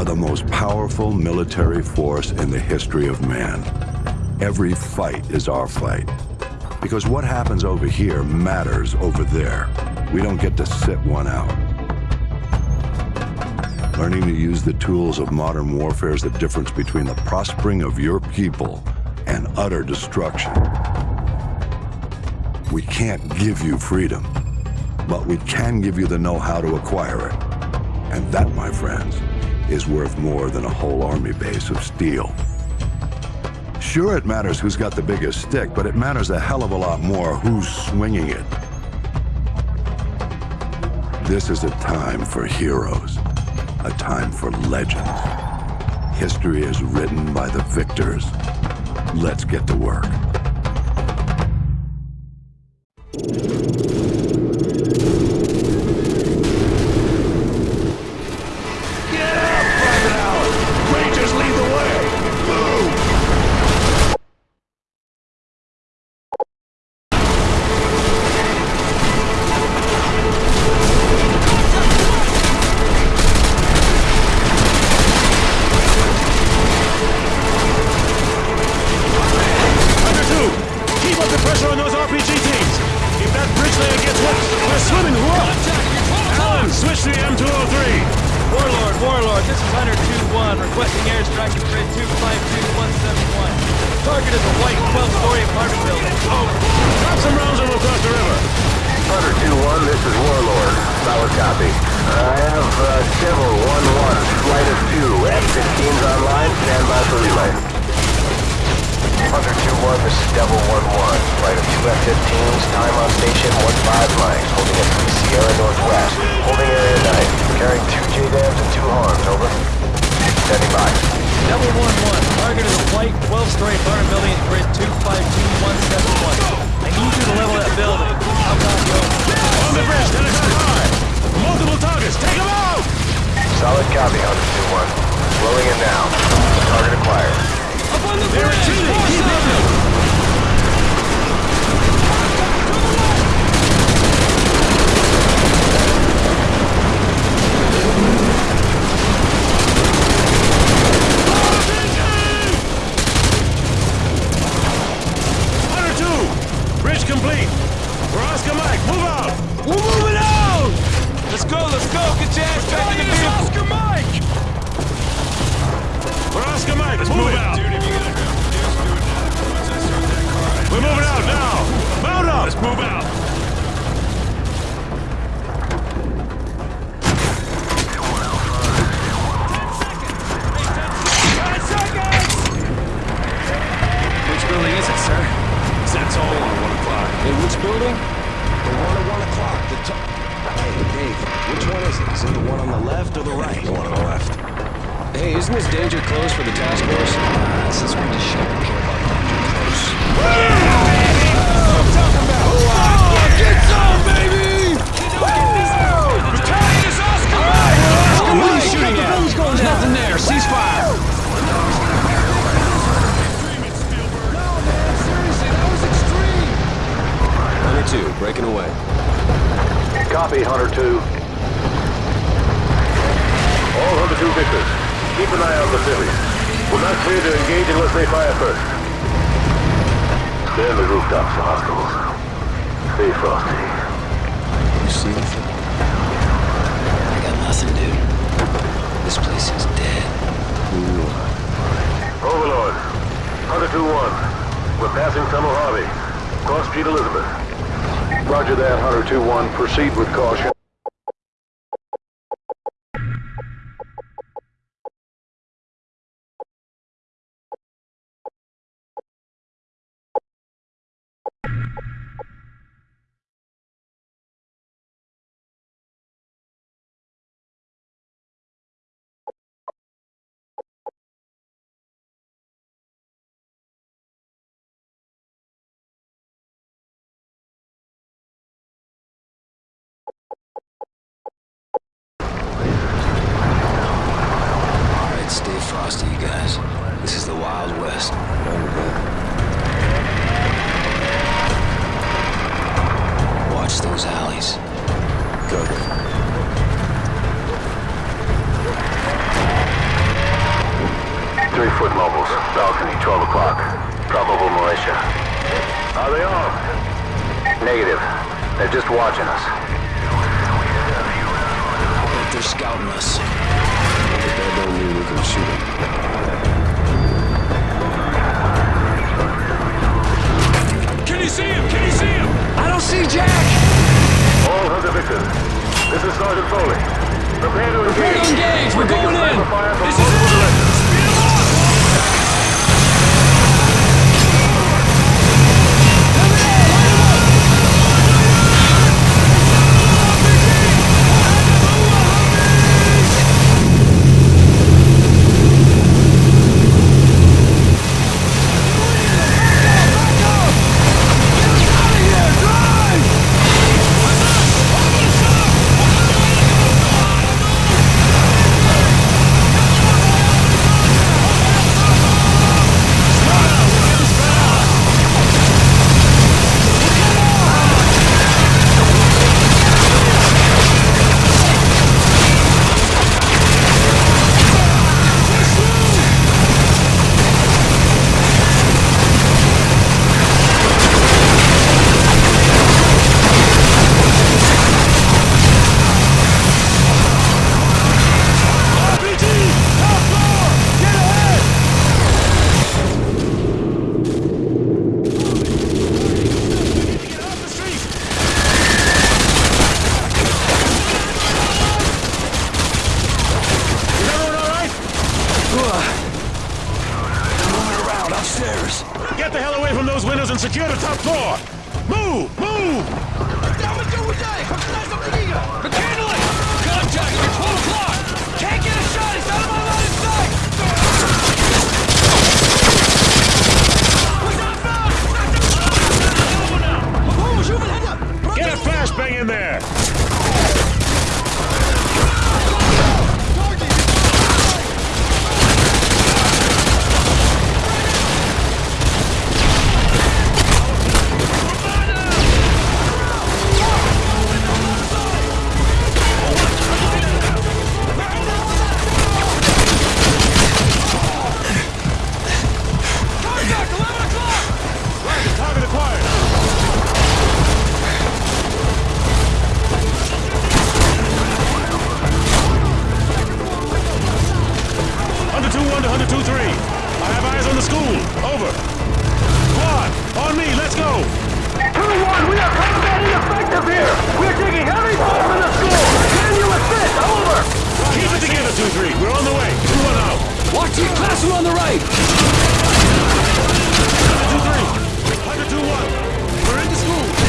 are the most powerful military force in the history of man. Every fight is our fight. Because what happens over here matters over there. We don't get to sit one out. Learning to use the tools of modern warfare is the difference between the prospering of your people and utter destruction. We can't give you freedom, but we can give you the know-how to acquire it. And that, my friends, is worth more than a whole army base of steel. Sure, it matters who's got the biggest stick, but it matters a hell of a lot more who's swinging it. This is a time for heroes, a time for legends. History is written by the victors. Let's get to work. requesting airstrike at grid 252171. Target is a white 12-story apartment building. Over. Drop some rounds and we'll cross the river. Hunter 2-1, this is Warlord. Solid copy. I have uh, Devil 1-1, flight of 2. F-15's online, stand by for relay. Hunter 2-1, this is Devil 1-1. Flight of 2 F-15s, time on station one five miles, holding at 3 Sierra Northwest. Holding area 9, carrying 2 JDAMs and 2 HARMs, over. Standing by. Devil 1-1, target is a white 12 story fire building at grid 252171. I need you to level that building. I'm not going. On the bridge, that is high! Multiple targets, take them out! Solid copy, on 2-1. Rolling in now. Target acquired. Up on the bridge! They're retreating, keep Hunter 2. All Hunter 2 victors, keep an eye out for civilians. We're not clear to engage unless they fire first. Stay on the rooftops for hostiles. Stay frosty. You see anything? I got nothing, dude. This place is dead. Overlord, Hunter 2-1. We're passing Tunnel Harvey. Cross Street Elizabeth. Roger that, Hunter 2-1. Proceed with caution. stay frosty, you guys. This is the Wild West. Watch those alleys. Go. Three-foot mobiles. Balcony, 12 o'clock. Probable militia. Are they on? Negative. They're just watching us. They're scouting us. But that don't mean we can shoot them. Can you see him? Can you see him? I don't see Jack! All Hunter victors. This is Sergeant Foley. Prepare to engage. Prepare to engage. We're taking going in. sniper fire from This is it. Hunter 2-1 to Hunter 2-3. I have eyes on the school. Over. Squad, on me, let's go! 2-1, we are combat ineffective here. We're taking heavy fire from the school. Can you assist? Over. Keep it together, 2-3. We're on the way. 2-1 out. Watch your classroom on the right! Hunter 2-3. Hunter 2-1. We're in the school.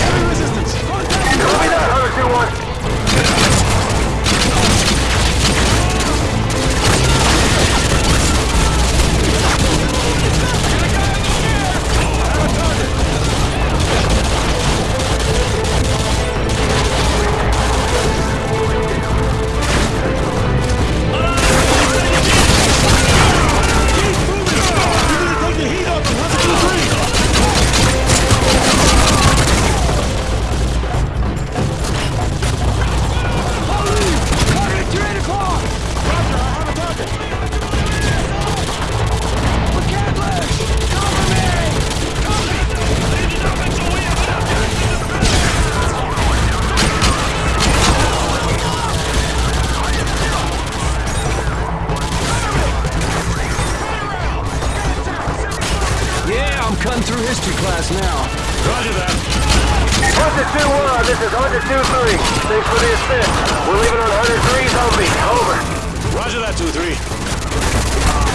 Cutting class now. Roger that. Hunter 2-1, this is Hunter 2-3. Thanks for the assist. We're leaving on Hunter 3's Humvee. Over. Roger that, 2-3.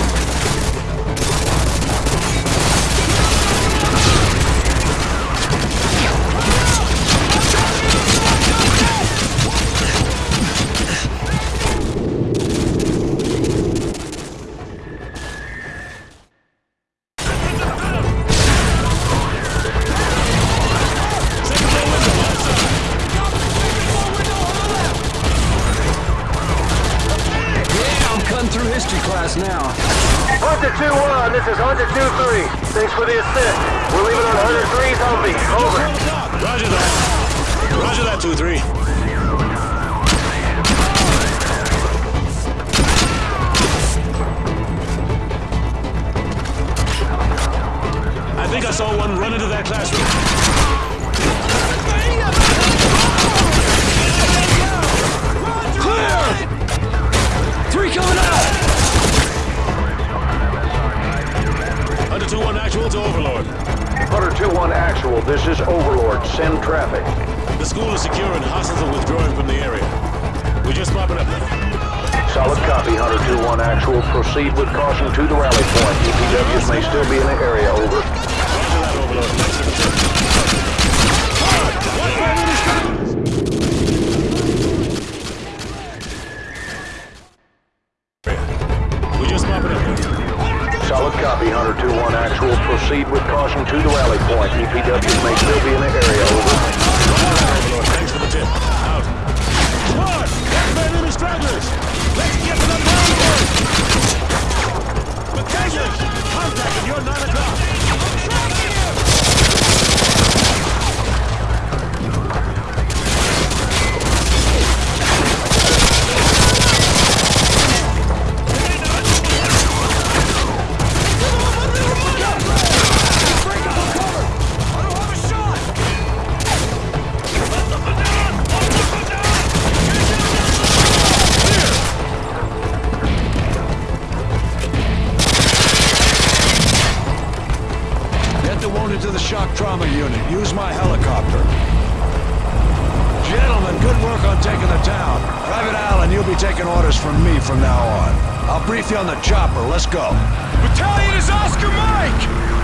history class now. Hunter 2-1, this is Hunter 2-3. Thanks for the assist. We're leaving on Hunter 3 help.ing Over. Roger that. Roger that, 2-3. I think I saw one run into that classroom. Proceed with caution to the rally. I'll brief you on the chopper. Let's go. Battalion is Oscar Mike!